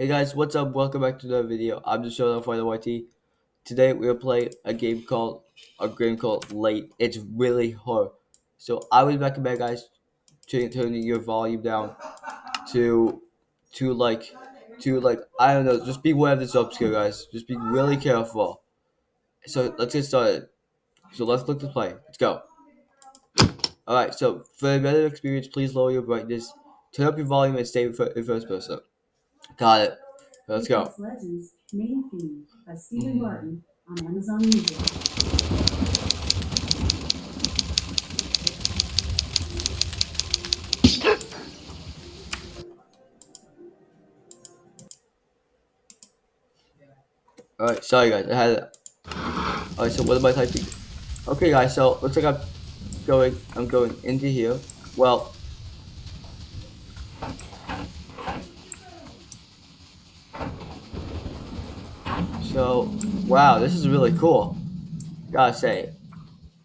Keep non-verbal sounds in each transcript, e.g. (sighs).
Hey guys, what's up? Welcome back to another video. I'm just showing off the YT. Today we will play a game called a game called Late. It's really hard. So I would recommend guys turning your volume down to to like to like I don't know, just be aware of this obscure guys. Just be really careful. So let's get started. So let's click to play. Let's go. Alright, so for a better experience, please lower your brightness, turn up your volume and stay in first person. Got it. Let's go. Legends main theme by Stephen mm. Martin on Amazon Music. Alright, sorry guys, I had it. Alright, so what am I typing? Okay guys, so looks like I'm going I'm going into here. Well So wow, this is really cool. Gotta say.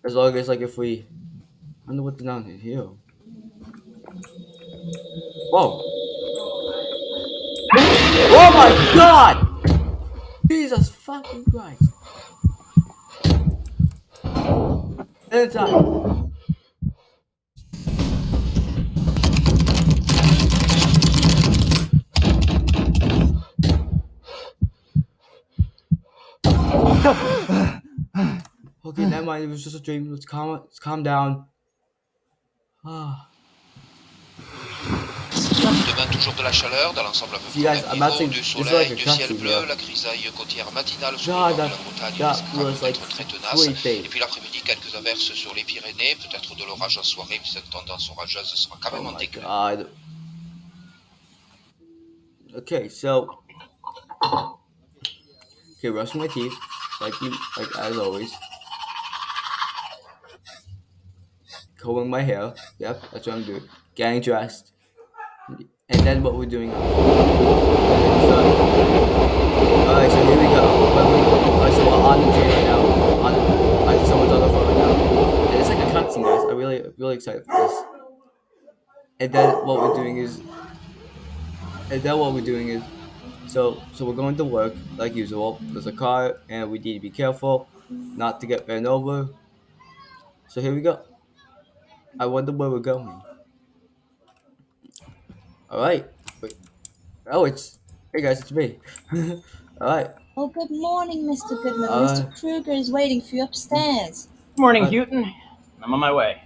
As long as like if we I wonder what's down here. Whoa. Oh my god! Jesus fucking Christ. Anytime. Never mind. It was just a dream. Let's calm. Let's calm down. Ah. Demain, toujours de la chaleur dans l'ensemble peu près du soleil, ciel bleu, la grisaille côtière matinale sur le de la risque d'être très tenace. Et puis l'après-midi, quelques averses sur les Pyrénées, peut-être de l'orage en soirée, cette tendance orageuse sera quand Oh même en my déclin. god. Okay, so okay, brushing my teeth, like you, like as always. Combing my hair. Yep, that's what I'm doing. Getting dressed, and then what we're doing. Alright, so here we go. Alright, so we're on the train right now. On, like someone's on the phone right now, and it's like a cutscene, guys. I'm really, really excited for this. And then what we're doing is and then what we're doing is so so we're going to work like usual there's a car and we need to be careful not to get ran over so here we go i wonder where we're going all right Wait. oh it's hey guys it's me (laughs) all right Oh, good morning, Mr. Goodman. Uh, Mr. Kruger is waiting for you upstairs. Good morning, Uh, Houghton. I'm on my way.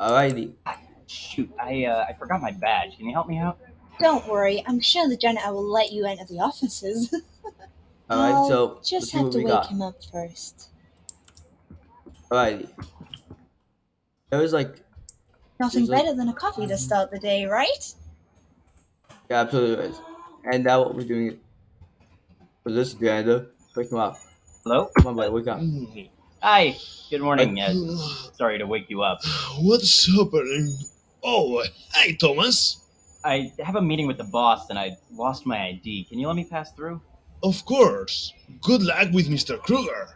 all righty Shoot, I uh, I forgot my badge. Can you help me out? Don't worry, I'm sure the janitor will let you enter the offices. (laughs) all right I'll so let's just see have what to wake got him up first. all righty there was like Nothing There's a- better than a coffee to start the day, right? yeah absolutely is and now what we're doing for this janitor pick him up Hello. come on buddy wake up Hi. Good morning. Uh, sorry to wake you up. What's happening? Oh, hey, Thomas. I have a meeting with the boss and I lost my ID. Can you let me pass through? Of course. Good luck with Mr. Kruger.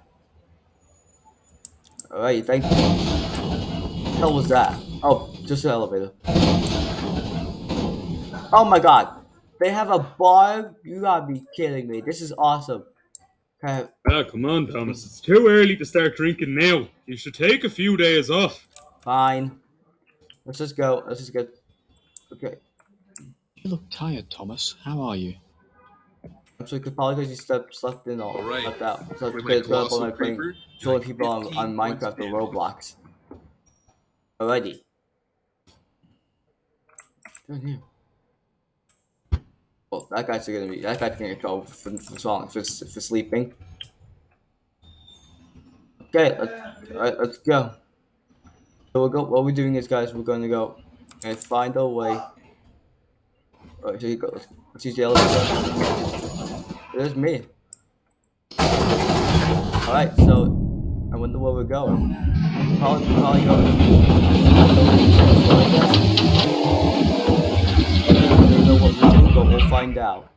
Alright, thank you. What the hell was that? Oh, just an elevator. Oh my god. They have a bar? You gotta be kidding me. This is awesome. Okay, Ah, come on, Thomas. It's too early to start drinking now. You should take a few days off. fine. Let's just go. Let's just get. Okay. You look tired, Thomas. How are you? Actually, could probably because you slept, slept in all. Alright. Slept out. So With it's my good colossal on my playing, paper, showing people on, on Minecraft or. Roblox. Alrighty. Down here. Well, that guy's gonna be. That guy's gonna get trouble for, for, for, for, for sleeping. Okay, let's, alright, let's go. So we'll go. What we're doing is, guys, we're gonna go and find our way. Alright, here you go. Let's, let's use the elevator. There's me. Alright, so I wonder where we're going. Probably, probably going. Find out.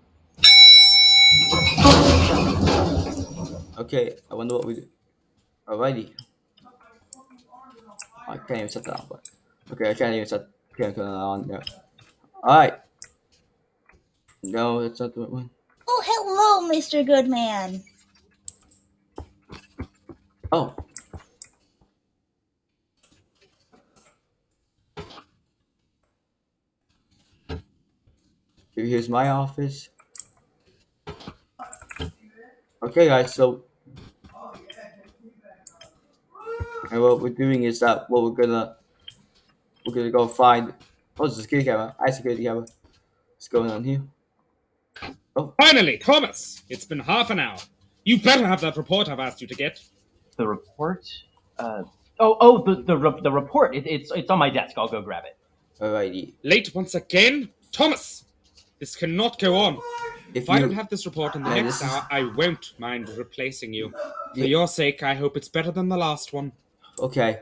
Okay, I wonder what we do. Alrighty. I can't even set that but okay, I can't even set can't turn that on. Yeah. Alright. No, that's not the right one. Oh, hello, Mr. Goodman. Oh. Here's my office. Okay, guys, so. And what we're doing is that what we're gonna. We're gonna go find. Oh, it's a security camera. I security camera. What's going on here? Oh Finally, Thomas! It's been half an hour. You better have that report I've asked you to get. The report? Uh, oh, oh, the the, re- the report. It, it's it's on my desk. I'll go grab it. Alrighty. Late once again? Thomas! This cannot go on. If If I don't have this report in the Man, next this is- hour, I won't mind replacing you. For Yeah. your sake, I hope it's better than the last one. okay,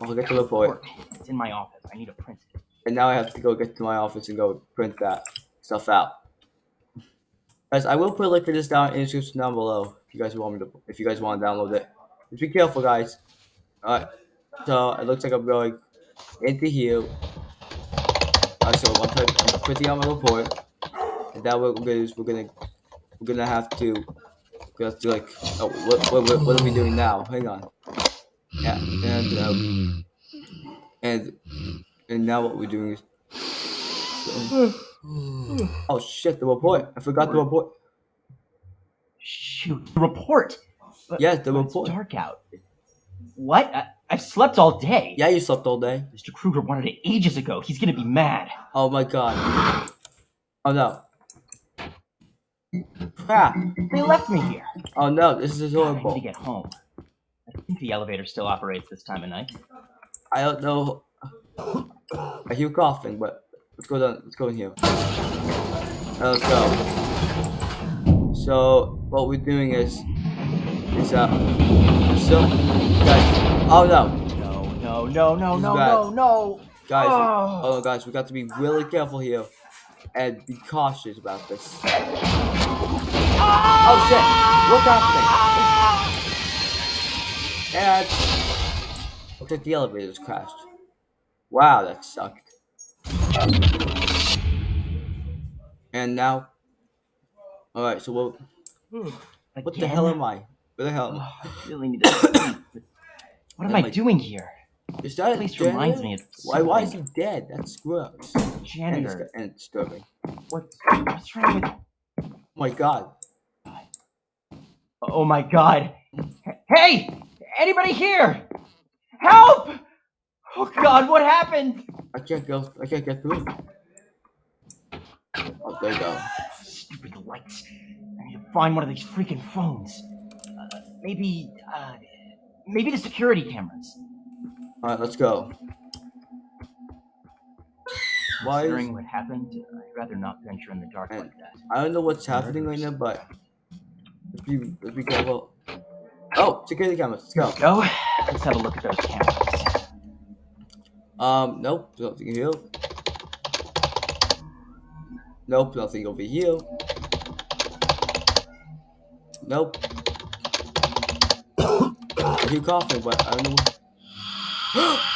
I'll get the report. It's in my office. I need to print it. and now I have to go get to my office and go print that stuff out. Guys, I will put a link for this down in the description down below if you guys want me to if you guys want to download it. Just be careful guys. Alright. So it looks like I'm going into here. So I'm, type, I'm printing out my report. And now what we're gonna is we're gonna we're gonna have to we have to like oh what what, what, what are we doing now? Hang on. Yeah, and um, and and now what we're doing is. oh shit! The report. I forgot the report. Shoot, the report. But- Yes, the but it's report. dark out. What? I, I've slept all day. Yeah, you slept all day. Mr. Kruger wanted it ages ago. He's gonna be mad. Oh my god. Oh no. Crap. They left me here. Oh no, this is God, I need horrible. to get home. I think the elevator still operates this time of night. I don't know. I hear coughing, but let's go down. Let's go in here. Now let's go. So what we're doing is, is uh, so guys. Oh no, No, no, no, no, no, bad. no, no. guys. Oh. Oh guys, we got to be really careful here and be cautious about this. Oh shit! Look out! And look at the elevators crashed. Wow, that sucked. And now, all right. So what? Hmm, what the hell am I? Where the hell am I? (sighs) I really need to (coughs) sleep. What am Oh I doing here? Is that a At least reminds me of Why? Why is he dead? That's gross. Janitor. and it's disturbing. What's, what's wrong with? Oh my god. Oh my god! Hey! Anybody here? Help! Oh god, what happened? I can't go. I can't get through. Oh, there you go. Stupid lights. I need to find one of these freaking phones. Uh, maybe, uh, maybe the security cameras. All right, let's go. Why? Is, Considering what happened, I'd rather not venture in the dark And- like that. I don't know what's happening right now, but let's be let's be careful. Oh, security cameras. Let's go. Go. Let's have a look at those cameras. Um, nope, nothing here. Nope, nothing over here. Nope. Hear coughing, but I don't know. (gasps)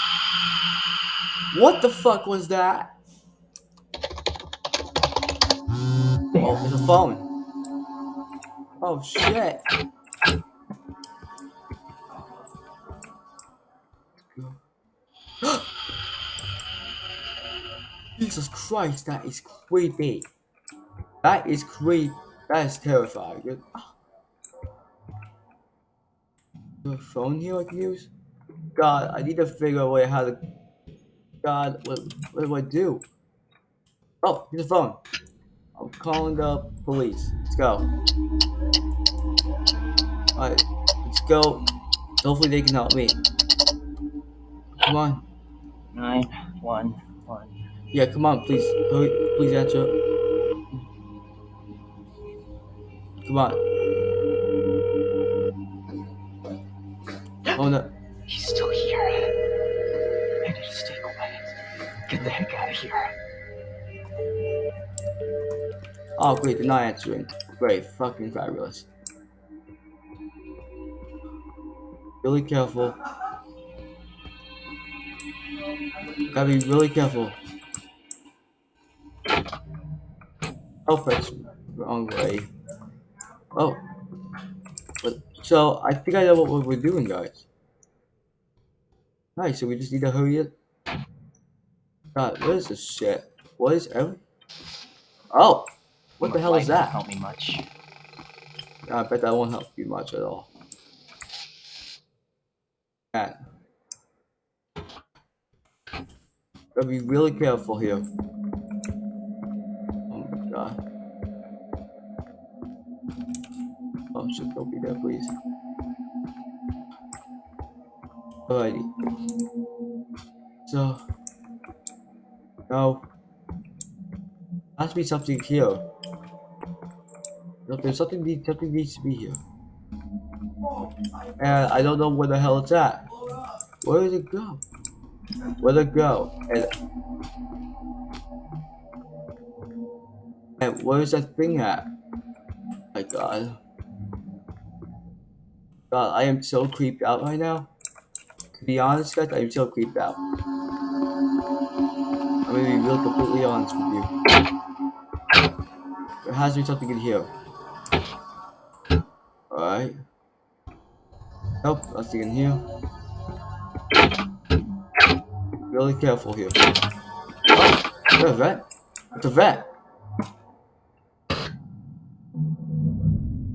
What... the fuck was that? Oh, there's a phone. Oh shit. (gasps) Jesus Christ, that is creepy. That is creepy. That is terrifying. A phone here I can use? God, I need to figure out a way how to. God, what, what do I do? Oh, here's a phone. I'm calling the police. Let's go. Alright, let's go. Hopefully they can help me. Come on. Nine, one, one. Yeah, come on, please. Hurry, please answer. Come on. Oh no. He's still here. I need to stay quiet. Get the heck out of here. Oh great, they're not answering. Great, fucking fabulous. Really careful. Gotta be really careful. Oh, it's Wrong way. Oh. But, so, I think I know what we're doing, guys. Nice, so we just need to hurry it. God, what is this shit? What is every... Oh! What the hell is that? Help me much. I bet that won't help you much at all. Man. Gotta be really careful here. Oh my god. Oh shit, don't be there, please. Alrighty. So. No. Has to be something here. There's something need, something needs to be here. And I don't know where the hell it's at. Where did it go? Where'd it go? And, and where's that thing at? My god. God, I am so creeped out right now. To be honest, guys, I am still creeped out. I'm gonna be real completely honest with you. There has to be something in here. Alright. Nope, nothing in here. Really careful here. Oh, a vet. It's a vet.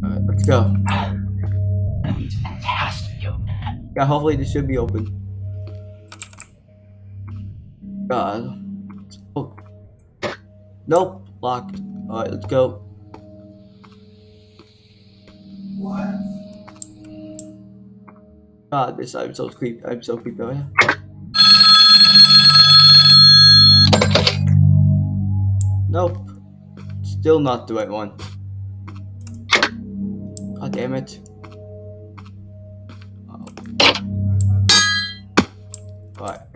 Alright, let's go. Yeah, hopefully this should be open. God. Oh. Nope, locked. Alright, let's go. What? God, this I'm so creeped. I'm so creeped out. Nope. Still not the right one. God damn it.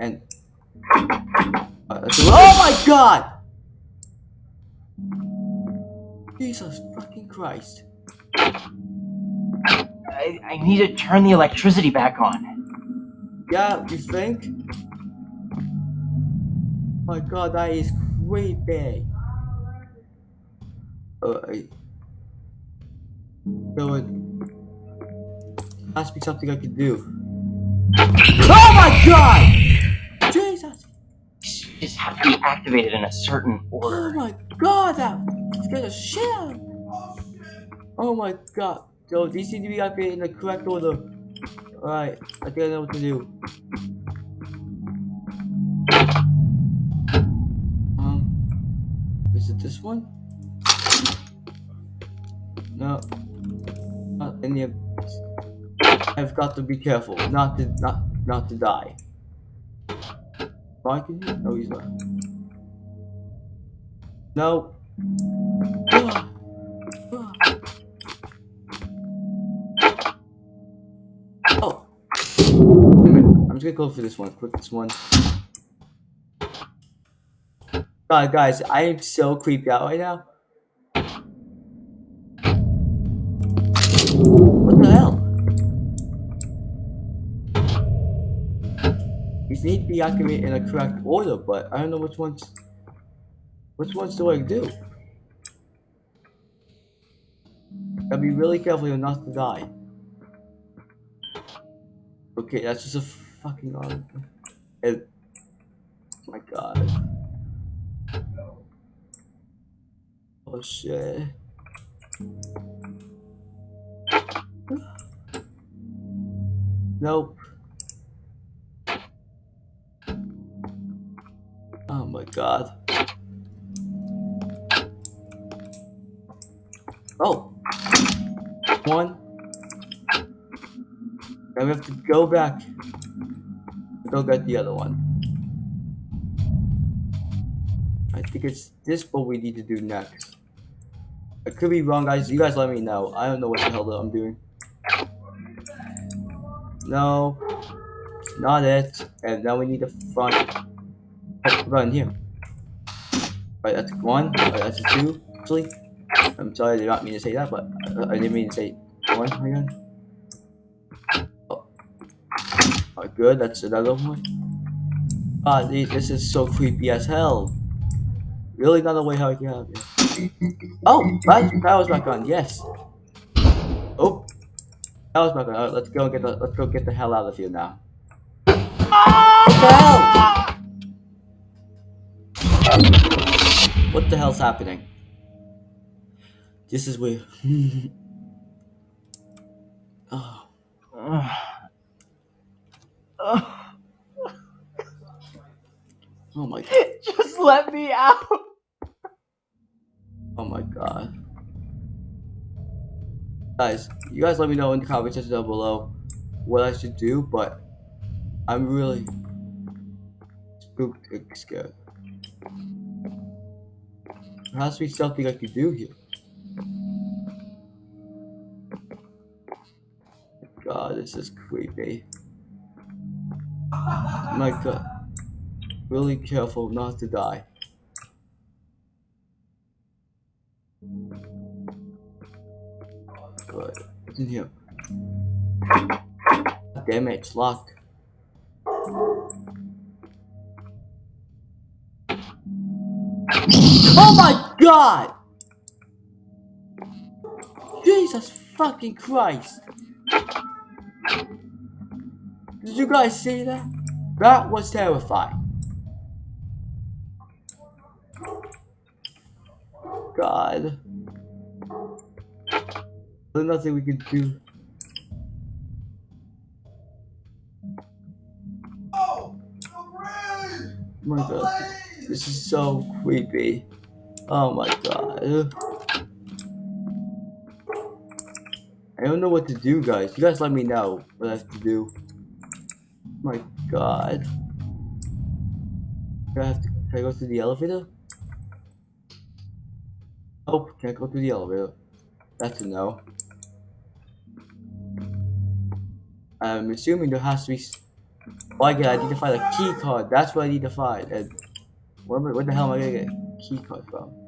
And. Uh, Let's oh my god! Jesus fucking Christ. I, I need to turn the electricity back on. Yeah, you think? My god, that is creepy. Alright. So it has to be something I can do. Oh my god! Just have to be activated in a certain order. Oh my god, that scared the shit out. Oh my god. So these need to be activated in the correct order. Alright, I think I know what to do. Um, is it this one? No. Not any of I've got to be careful not to not not to die. Mike in here? No, he's not. No. Oh. I'm just gonna go for this one. Click this one. God, guys, I am so creeped out right now. These need to be activated in a correct order, but I don't know which ones. Which ones do I do? Gotta be really careful here not to die. Okay, that's just a fucking. It, my god. Oh shit. Nope. My god. Oh. One. Now we have to go back. Go get the other one. I think it's this what we need to do next. I could be wrong, guys. You guys let me know. I don't know what the hell I'm doing. No. Not it. And now we need the front. Oh, run here. Right, that's one. Right, that's a two. Actually, I'm sorry, I did not mean to say that, but uh, I didn't mean to say one again. Oh. Alright, good. That's another one. Ah, this is so creepy as hell. Really not a way how I can have it. Oh, that power's back on. Yes. Oh, power's back on. Right, let's go get the let's go get the hell out of here now. What the hell's happening? This is weird. (sighs) oh, oh my, god. (laughs) Just let me out. oh my god. Guys, you guys let me know in the comment section down below what I should do, but I'm really spooked and scared. There has to be something I can do here. God, this is creepy. My god. Really careful not to die. Good. What's in here? Damn it, it's locked. God! Jesus fucking Christ! Did you guys see that? That was terrifying. God. There's nothing we can do. Oh, oh my god. This is so creepy. Oh my god. I don't know what to do, guys. You guys let me know what I have to do. Oh my god. Do I have to, can I go through the elevator? Oh, can't go through the elevator. That's a no. I'm assuming there has to be. Oh, I get. I need to find a key card. That's what I need to find. And where, where the hell am I gonna get a key card from?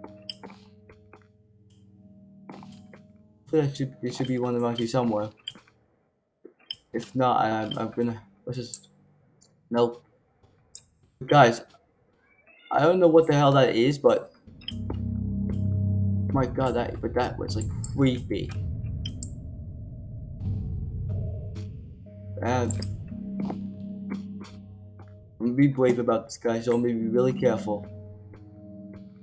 There should there should be one around here somewhere. If not, I, I'm gonna. Let's just. Nope. Guys, I don't know what the hell that is, but my god, that but that was like creepy. And be brave about this, guys. So I'm gonna be really careful.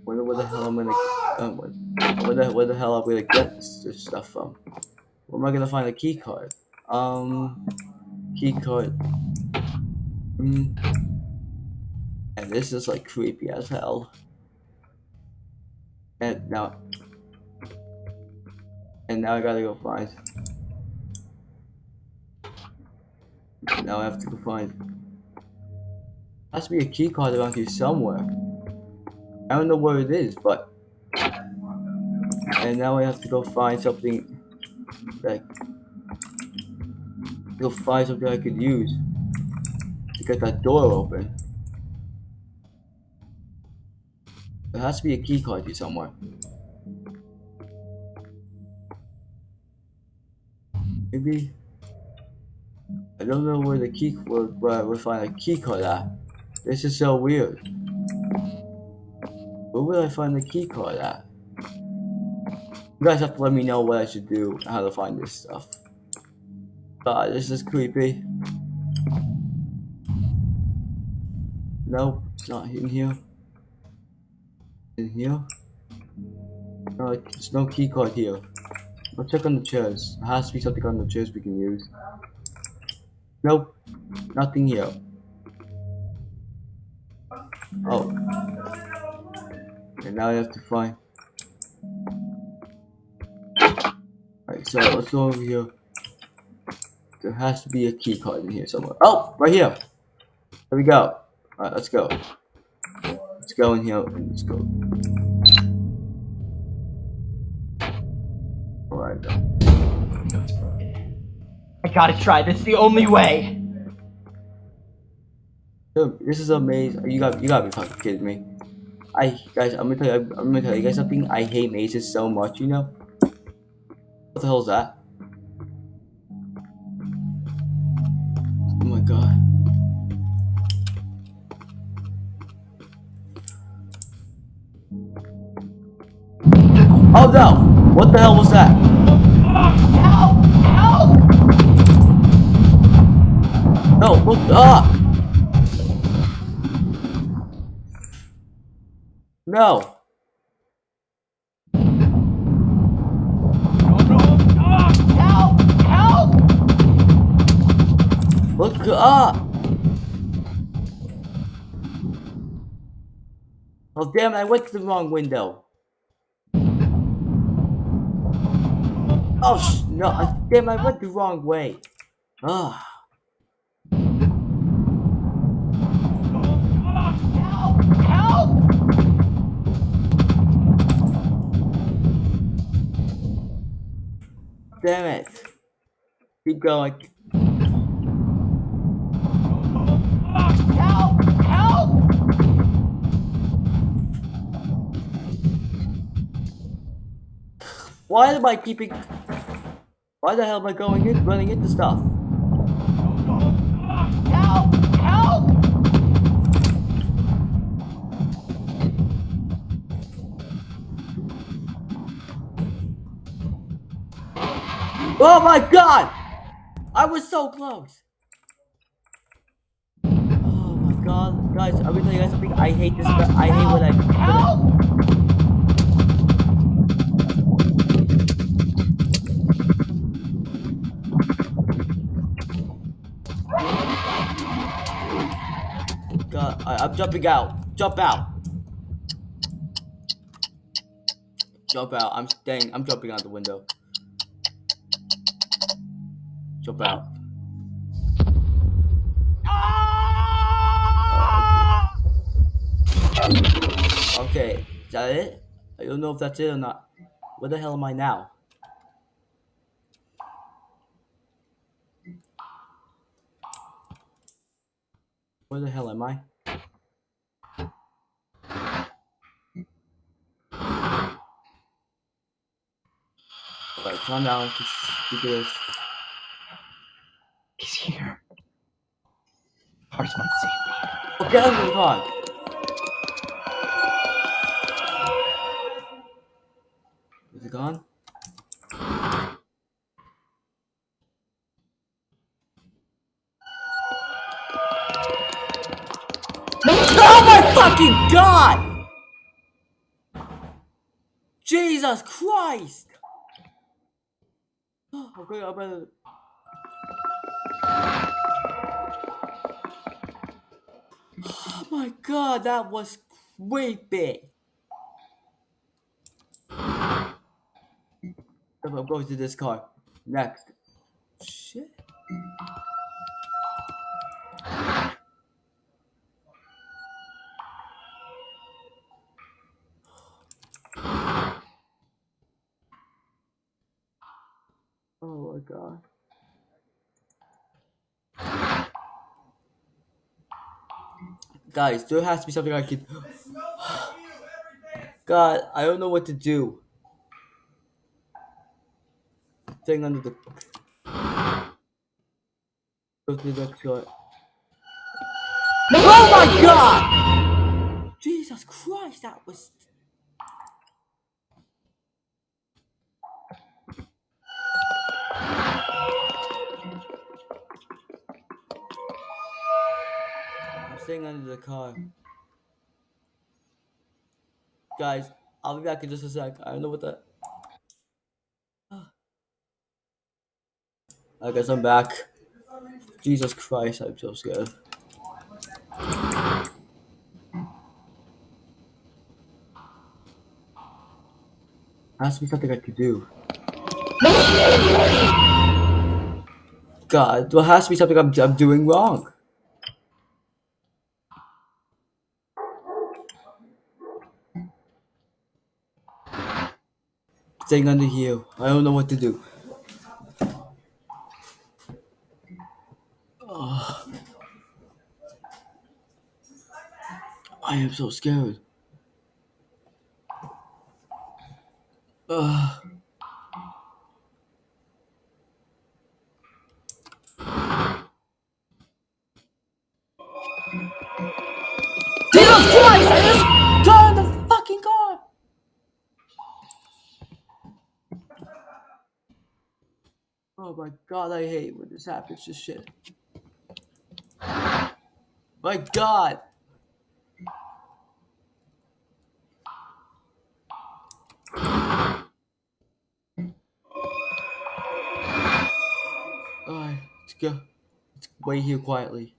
Wonder where the hell I'm gonna, um, where, the where the hell I'm gonna get this, this stuff from? Where am I gonna find a key card? Um, key card. Hmm. And this is like creepy as hell. And now, and now I gotta go find. Now I have to go find. Has to be a key card around here somewhere. I don't know where it is, but. And now I have to go find something. Like. Go find something I could use to get that door open. There has to be a key card here somewhere. Maybe. I don't know where the key where, where I find a key card at. This is so weird. Where would I find the key card at? You guys have to let me know what I should do, how to find this stuff. God, this is creepy. Nope, it's not in here. In here? No, there's no key card here. Let's check on the chairs. There has to be something on the chairs we can use. Nope, nothing here. Oh. And now I have to find. Alright, so let's go over here. There has to be a key card in here somewhere. Oh, right here. There we go. Alright, let's go. Let's go in here and let's go. Alright. I gotta try. This is the only way. Dude, this is amazing. You got you gotta be fucking kidding me. I guys, I'm gonna tell you, I'm gonna tell you guys something. I hate mazes so much, you know. What the hell is that? Oh my god. Oh no! What the hell was that? Help! Help! No, what ah! No! Help! Help! Look ah! Oh damn I went to the wrong window. Oh sh no, I, damn I went the wrong way. Ah. Damn it. Keep going. Help! Help! Why am I keeping Why the hell am I going in running into stuff? Help! Oh my god! I was so close! Oh my god, guys, I'm gonna tell you guys something. I hate this. I hate I. When I Help! God, I, I'm jumping out. Jump out. Jump out. I'm staying. I'm jumping out the window. Jump out. Okay, is that it? I don't know if that's it or not. Where the hell am I now? Where the hell am I? Alright, calm down. This. He's here. Hearts might save me. Oh, of the car! Is it gone? Oh my fucking god! Jesus Christ! (gasps) Okay, I better. Oh my god, that was creepy! I'm going to this car. Next. Shit. Oh my god. Guys, there has to be something I can. (sighs) God, I don't know what to do. Thing under the. Oh my god! Jesus Christ, that was. I'm under the car. Guys, I'll be back in just a sec. I don't know what that. (sighs) I guess I'm back. Jesus Christ, I'm so scared. To be something I could do. God, there has to be something I'm, I'm doing wrong. Staying under here. I don't know what to do. Ugh. I am so scared. Ugh. Jesus Christ! I just got the fucking car! Oh my god, I hate when this happens. This shit. My god! Alright, let's go. Let's wait here quietly.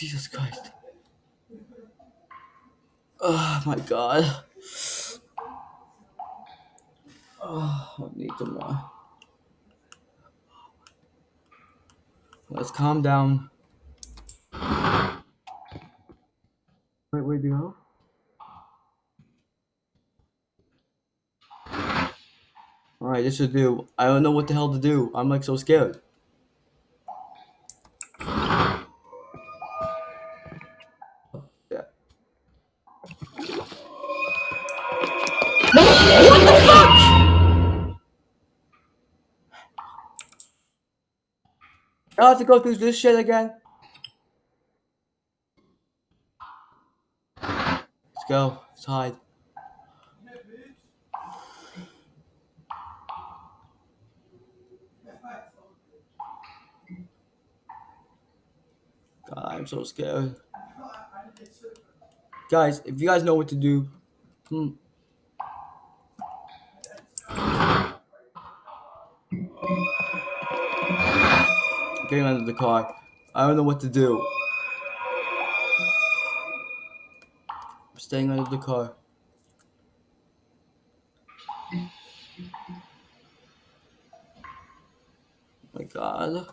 Jesus Christ. Oh my god. Oh, I need some more. Let's calm down. Wait, where'd you go? Alright, this should do. I don't know what the hell to do. I'm like so scared. To go through this shit again. Let's go. Let's hide. God, I'm so scared. Guys, if you guys know what to do, hmm. Getting under the car. I don't know what to do. I'm staying under the car. Oh my god.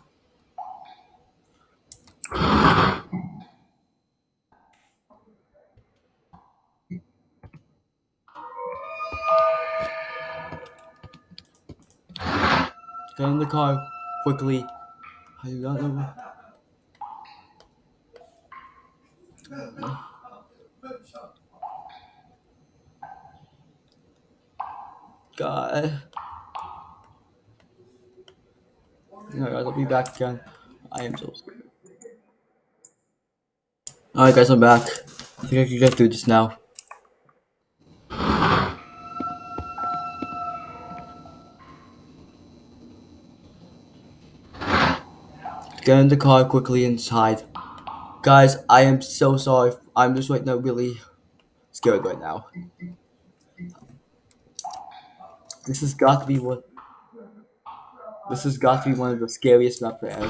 Get in the car quickly. God. Alright guys, I'll be back again. I am so scared. Alright guys, I'm back. I think I can get through this now. Get in the car quickly inside. Guys, I am so sorry. I'm just right now really scared right now. This has got to be what. This has got to be one of the scariest maps ever.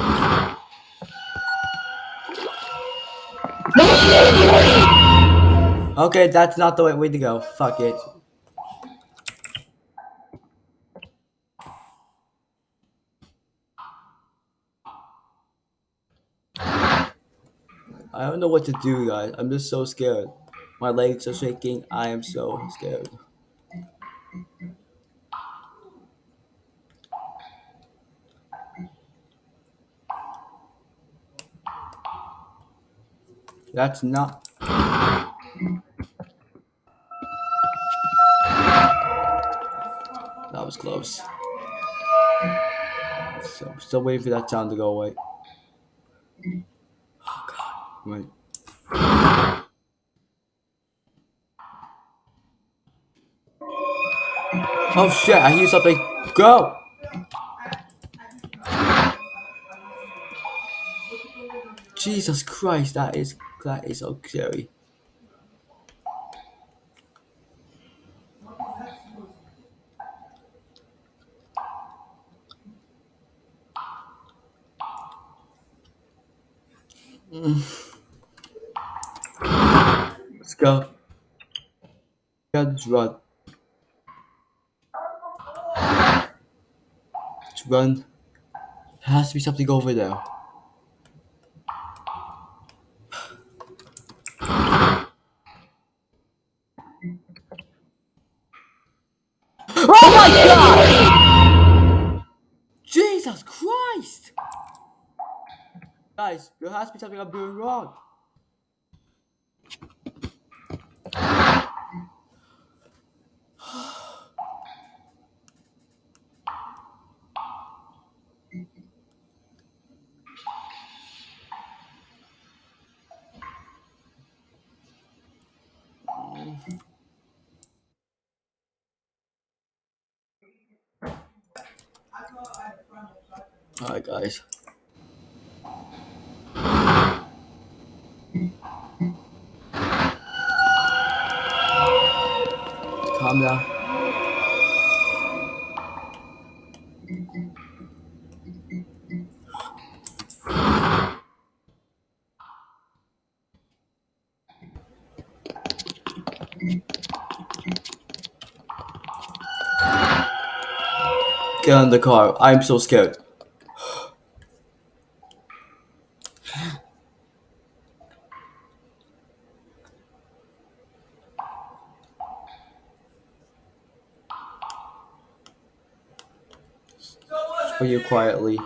Okay, that's not the right way to go. Fuck it. I don't know what to do, guys. I'm just so scared. My legs are shaking. I am so scared. That's not. That was close. So, still waiting for that sound to go away. Oh Oh shit, I hear something. Go! Jesus Christ, that is that is so scary. Mm. Let's go. Gotta just run. Let's run. There has to be something over there. Oh my god! Jesus Christ! Guys, there has to be something I'm doing wrong. Alright, guys. Calm down. Get in the car. I'm so scared. For you quietly.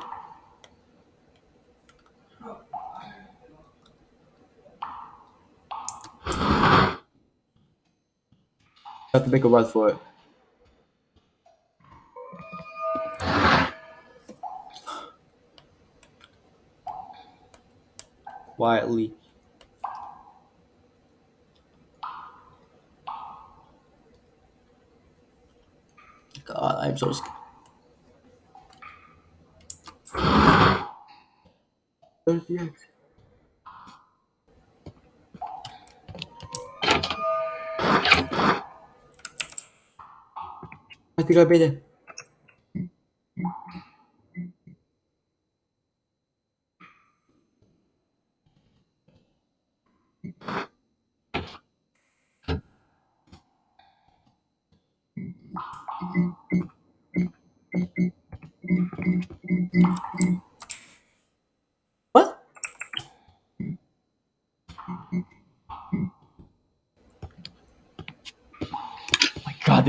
have to make a run for it. Quietly. God, I'm so scared. Where's the exit?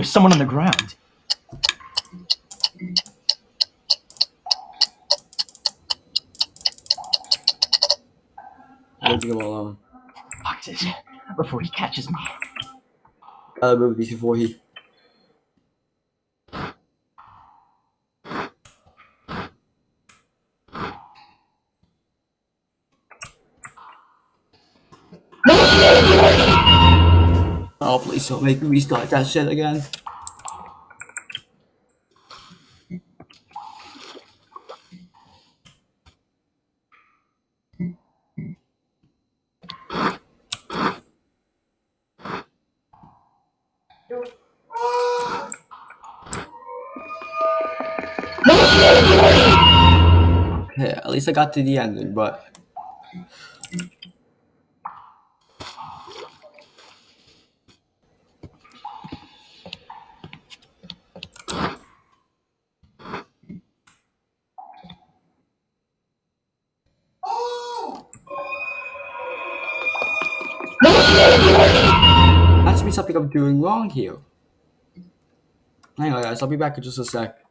There's someone on the ground. Leave him alone. Boxes. Before he catches me. Gotta move these before he. Don't make me restart that shit again. Okay, at least I got to the ending, but something I'm doing wrong here. On, guys. I'll be back in just a sec.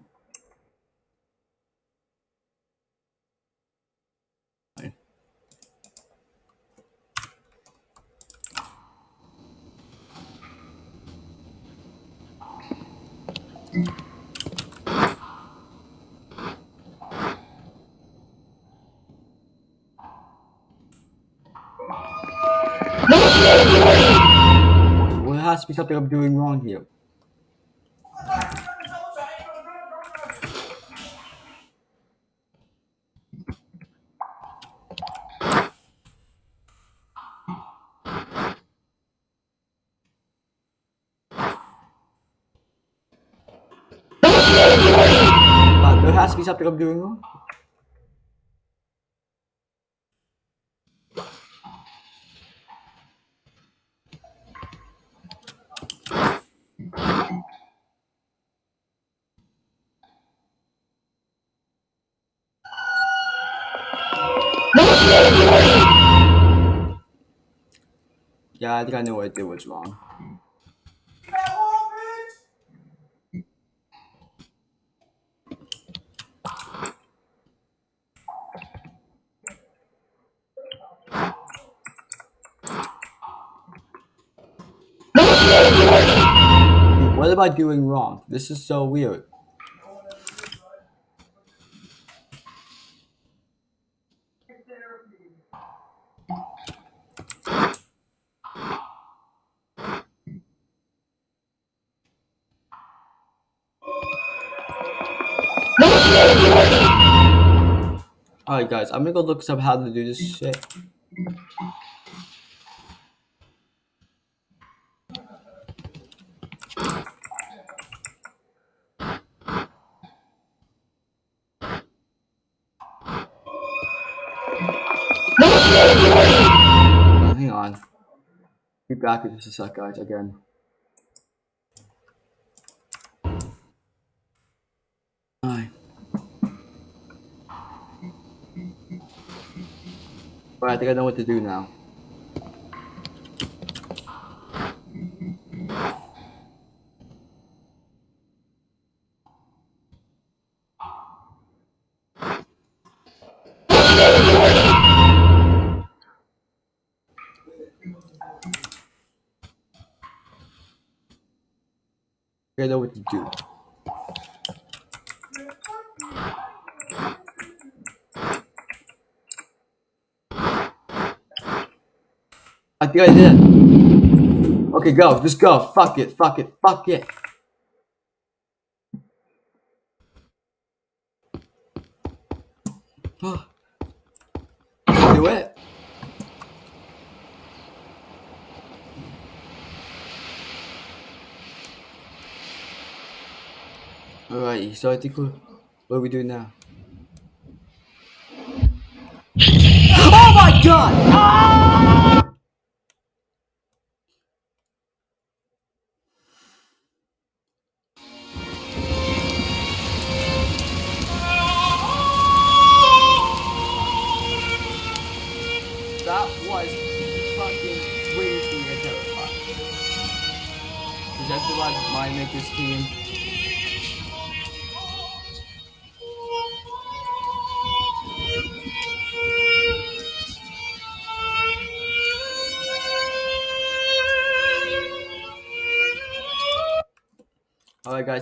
To be something I'm doing wrong here. Uh, there has to be something I'm doing wrong. Yeah, I think I know what I did was wrong. What am I doing wrong? This is so weird. Alright, guys, I'm gonna go look up how to do this shit. Hang on. Be back in just a sec, guys, again. Alright, I think I know what to do now. I know what to do. I think I did. Okay, go. Just go. Fuck it. Fuck it. Fuck it. (gasps) do it. Alright, so I think we're, what are we doing now? (gasps) Oh my god! That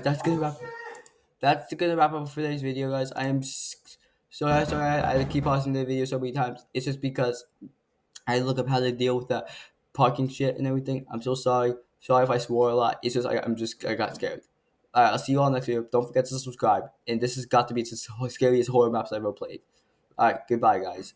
guys, that's gonna wrap that's gonna wrap up for today's video guys. I am sorry sorry I, keep pausing the video so many times. It's just because I look up how to deal with that parking shit and everything. I'm so sorry. Sorry if I swore a lot. It's just I, I'm just I got scared. Alright, I'll see you all next video. Don't forget to subscribe. And this has got to be the scariest horror maps I've ever played. Alright, goodbye guys.